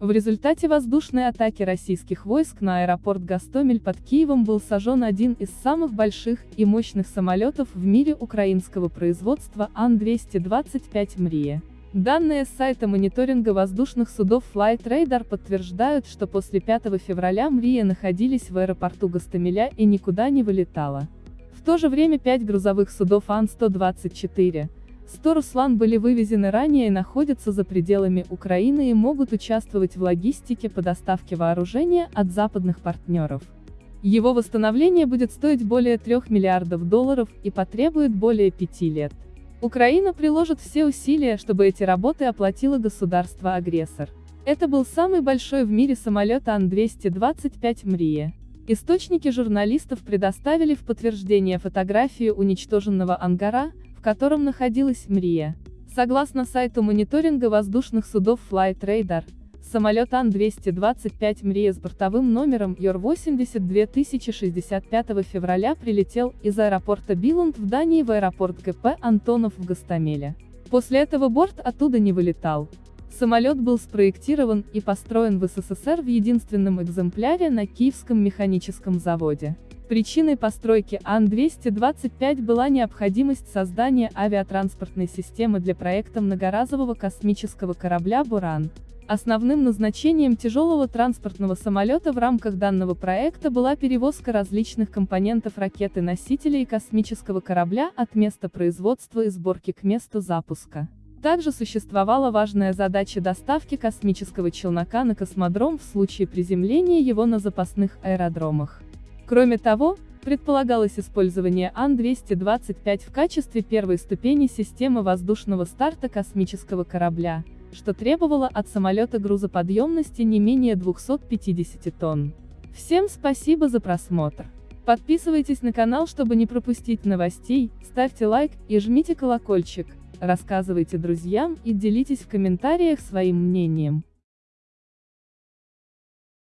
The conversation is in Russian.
В результате воздушной атаки российских войск на аэропорт Гастомель под Киевом был сожжен один из самых больших и мощных самолетов в мире украинского производства Ан-225 «Мрия». Данные с сайта мониторинга воздушных судов Flight Radar подтверждают, что после 5 февраля «Мрия» находились в аэропорту Гастомеля и никуда не вылетала. В то же время пять грузовых судов Ан-124, 100 «Руслан» были вывезены ранее и находятся за пределами Украины и могут участвовать в логистике по доставке вооружения от западных партнеров. Его восстановление будет стоить более 3 миллиардов долларов и потребует более 5 лет. Украина приложит все усилия, чтобы эти работы оплатило государство-агрессор. Это был самый большой в мире самолет Ан-225 «Мрия». Источники журналистов предоставили в подтверждение фотографию уничтоженного ангара, котором находилась Мрия. Согласно сайту мониторинга воздушных судов Flight Radar, самолет Ан-225 Мрия с бортовым номером ЮР-80 2065 февраля прилетел из аэропорта Биланд в Дании в аэропорт ГП Антонов в Гастамеле. После этого борт оттуда не вылетал. Самолет был спроектирован и построен в СССР в единственном экземпляре на Киевском механическом заводе. Причиной постройки Ан-225 была необходимость создания авиатранспортной системы для проекта многоразового космического корабля «Буран». Основным назначением тяжелого транспортного самолета в рамках данного проекта была перевозка различных компонентов ракеты-носителя и космического корабля от места производства и сборки к месту запуска. Также существовала важная задача доставки космического челнока на космодром в случае приземления его на запасных аэродромах. Кроме того, предполагалось использование Ан-225 в качестве первой ступени системы воздушного старта космического корабля, что требовало от самолета грузоподъемности не менее 250 тонн. Всем спасибо за просмотр. Подписывайтесь на канал, чтобы не пропустить новостей, ставьте лайк и жмите колокольчик, рассказывайте друзьям и делитесь в комментариях своим мнением.